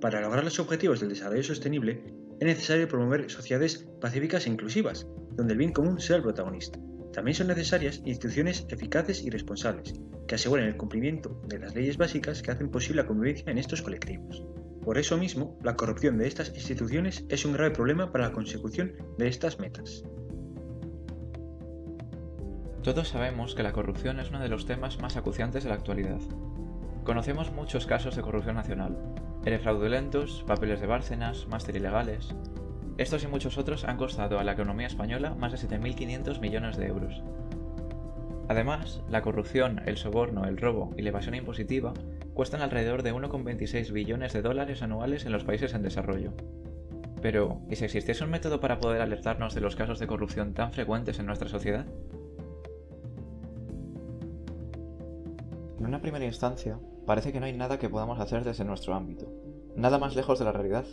Para lograr los objetivos del desarrollo sostenible, es necesario promover sociedades pacíficas e inclusivas, donde el bien común sea el protagonista. También son necesarias instituciones eficaces y responsables, que aseguren el cumplimiento de las leyes básicas que hacen posible la convivencia en estos colectivos. Por eso mismo, la corrupción de estas instituciones es un grave problema para la consecución de estas metas. Todos sabemos que la corrupción es uno de los temas más acuciantes de la actualidad. Conocemos muchos casos de corrupción nacional, eres fraudulentos, papeles de Bárcenas, máster ilegales... Estos y muchos otros han costado a la economía española más de 7.500 millones de euros. Además, la corrupción, el soborno, el robo y la evasión impositiva cuestan alrededor de 1,26 billones de dólares anuales en los países en desarrollo. Pero, ¿y si existiese un método para poder alertarnos de los casos de corrupción tan frecuentes en nuestra sociedad? En una primera instancia, parece que no hay nada que podamos hacer desde nuestro ámbito. Nada más lejos de la realidad.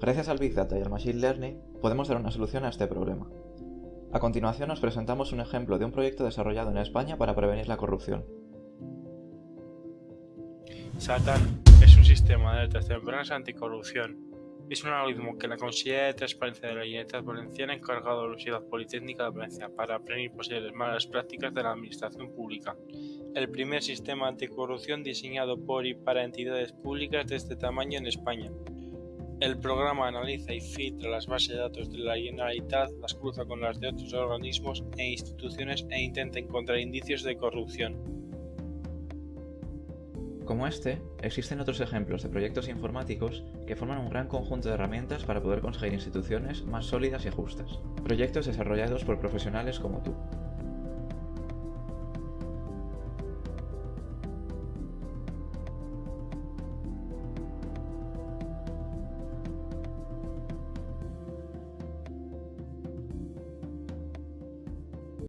Gracias al Big Data y al Machine Learning, podemos dar una solución a este problema. A continuación os presentamos un ejemplo de un proyecto desarrollado en España para prevenir la corrupción. SATAN es un sistema de alertas tempranas anticorrupción. Es un algoritmo que la Consejería de Transparencia de la Generalitat Valenciana ha encargado a la Universidad Politécnica de Valencia para prevenir posibles malas prácticas de la administración pública el primer sistema anticorrupción diseñado por y para entidades públicas de este tamaño en España. El programa analiza y filtra las bases de datos de la Generalitat, las cruza con las de otros organismos e instituciones e intenta encontrar indicios de corrupción. Como este, existen otros ejemplos de proyectos informáticos que forman un gran conjunto de herramientas para poder conseguir instituciones más sólidas y justas. Proyectos desarrollados por profesionales como tú.